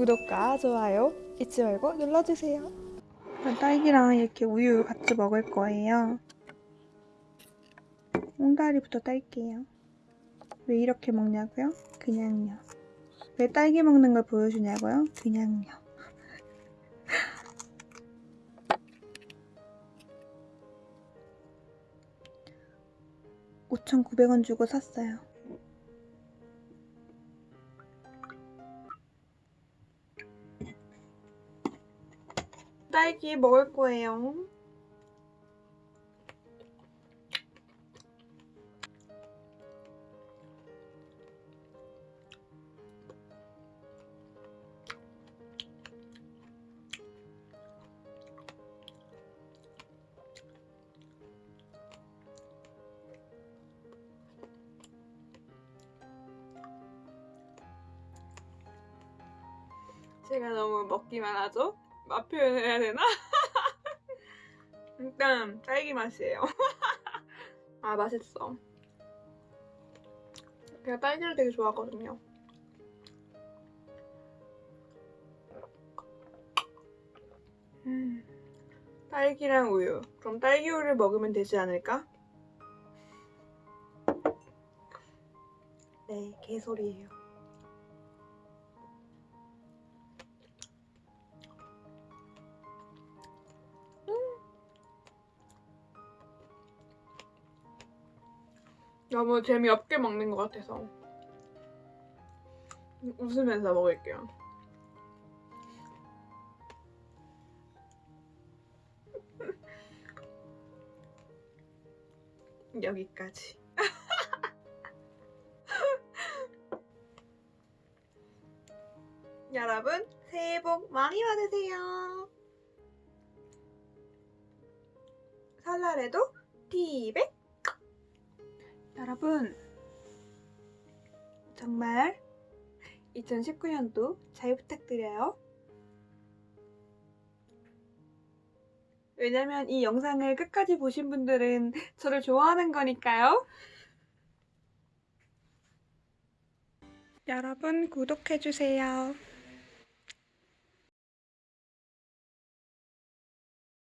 구독과 좋아요 잊지 말고 눌러주세요. 딸기랑 이렇게 우유 같이 먹을 거예요. 옹다리부터 딸게요. 왜 이렇게 먹냐고요? 그냥요. 왜 딸기 먹는 걸 보여주냐고요? 그냥요. 5,900원 주고 샀어요. 딸기 먹을 거예요. 제가 너무 먹기만 하죠? 맛 표현을 해야 되나? 일단 딸기 맛이에요. 아 맛있어. 제가 딸기를 되게 좋아하거든요. 음, 딸기랑 우유. 그럼 딸기 우유를 먹으면 되지 않을까? 네, 개소리예요. 너무 재미없게 먹는 것 같아서 웃으면서 먹을게요. 여기까지. 여러분 새해 복 많이 받으세요. 설날에도 티백 여러분 정말 2019년도 잘 부탁드려요. 왜냐면 이 영상을 끝까지 보신 분들은 저를 좋아하는 거니까요. 여러분 구독해주세요.